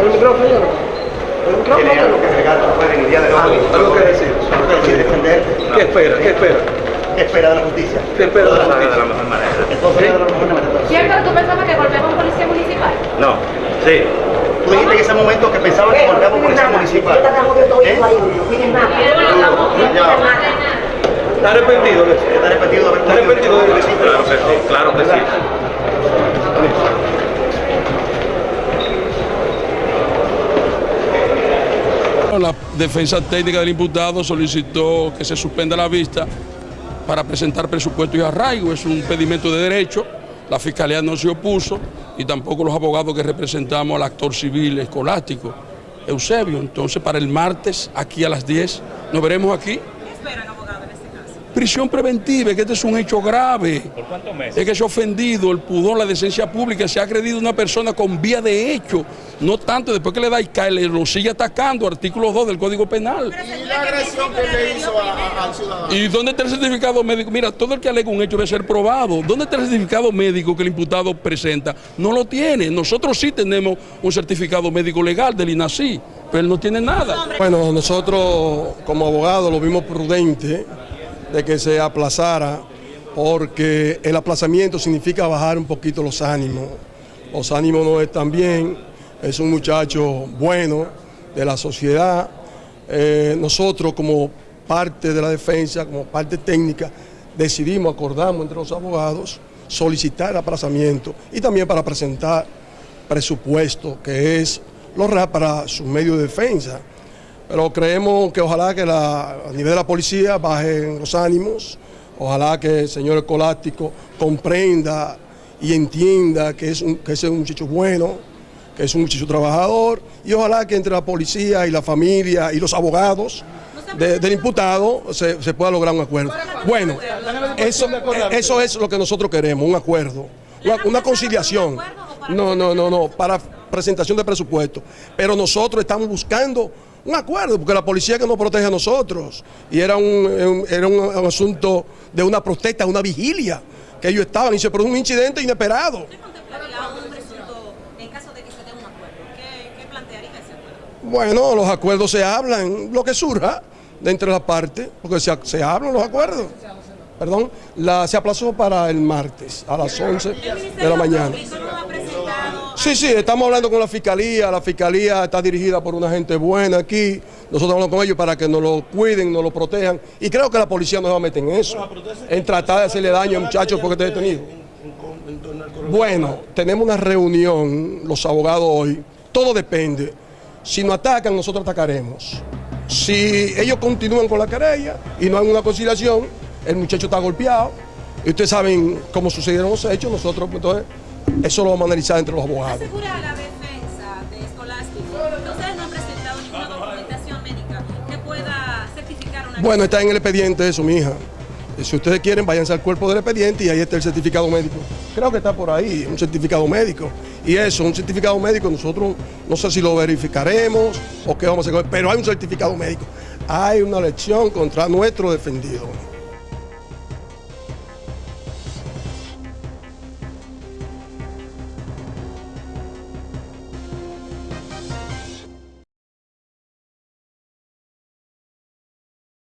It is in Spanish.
el micrófono, señor. El micrófono. ¿Tiene algo que agregar después en el día de hoy? Algo que decir. ¿Algo que decir defender? ¿Qué espera? ¿Qué espera? ¿Qué espera de la justicia? ¿Qué espera de la justicia? mejor manera. Entonces, de la mejor manera. ¿Cierto que tú pensabas que un policía municipal? No, sí. Tú dijiste en ese momento que pensaba que un policía municipal. ¿Eh? ¿Está arrepentido de eso? ¿Está arrepentido de haber ¿Está arrepentido de eso? Claro que sí, claro que sí. La defensa técnica del imputado solicitó que se suspenda la vista para presentar presupuesto y arraigo. Es un pedimento de derecho. La fiscalía no se opuso y tampoco los abogados que representamos al actor civil escolástico, Eusebio. Entonces, para el martes, aquí a las 10, nos veremos aquí. ¿Qué esperan, abogado, en este caso? Prisión preventiva, que este es un hecho grave. ¿Por cuántos meses? Es que se ha ofendido el pudor, la decencia pública, se ha agredido a una persona con vía de hecho, no tanto después que le da y cae, le lo sigue atacando, artículo 2 del Código Penal. Y la agresión que le hizo al ciudadano. ¿Y dónde está el certificado médico? Mira, todo el que alega un hecho debe ser probado. ¿Dónde está el certificado médico que el imputado presenta? No lo tiene. Nosotros sí tenemos un certificado médico legal del INACI, pero él no tiene nada. Bueno, nosotros como abogados lo vimos prudente de que se aplazara porque el aplazamiento significa bajar un poquito los ánimos. Los ánimos no están bien, es un muchacho bueno de la sociedad. Eh, nosotros como parte de la defensa, como parte técnica, decidimos, acordamos entre los abogados, solicitar aplazamiento y también para presentar presupuesto, que es lo para su medio de defensa. Pero creemos que ojalá que a nivel de la policía bajen los ánimos, ojalá que el señor escolástico comprenda y entienda que es que es un muchacho bueno, es un muchacho trabajador, y ojalá que entre la policía y la familia y los abogados de- del imputado se, se pueda lograr un acuerdo. Bueno, eso, eso es lo que nosotros queremos, un acuerdo, una, conciliación. No, no, no, no, para presentación de presupuesto. Pero nosotros estamos buscando un acuerdo, porque la policía que nos protege a nosotros, y era un, un- era un, un asunto de una protesta, una vigilia, que ellos estaban, y se produjo un incidente inesperado. ¿Qué contemplaría un presunto en caso de que se dé un acuerdo? ¿Qué, qué plantearía ese acuerdo? Bueno, los acuerdos se hablan, lo que surja de entre las partes, porque se, se hablan los acuerdos. Perdón, la, se aplazó para el martes a las 11 de la mañana. Sí, sí, estamos hablando con la fiscalía. La fiscalía está dirigida por una gente buena aquí. Nosotros hablamos con ellos para que nos lo cuiden, nos lo protejan. Y creo que la policía no se va a meter en eso, en tratar de hacerle daño a muchachos porque esté detenido. Bueno, tenemos una reunión, los abogados hoy. Todo depende. Si nos atacan, nosotros atacaremos. Si ellos continúan con la querella y no hay una conciliación, el muchacho está golpeado. Y ustedes saben cómo sucedieron los hechos, nosotros, pues, entonces, eso lo vamos a analizar entre los abogados. asegura la defensa de Escolástico ustedes no han presentado ninguna documentación médica que pueda certificar una Bueno, está en el expediente eso, mi hija. Y Si ustedes quieren, váyanse al cuerpo del expediente y ahí está el certificado médico. Creo que está por ahí, un certificado médico. Y eso, un certificado médico, nosotros no sé si lo verificaremos o qué vamos a hacer, pero hay un certificado médico. Hay una lección contra nuestro defendido.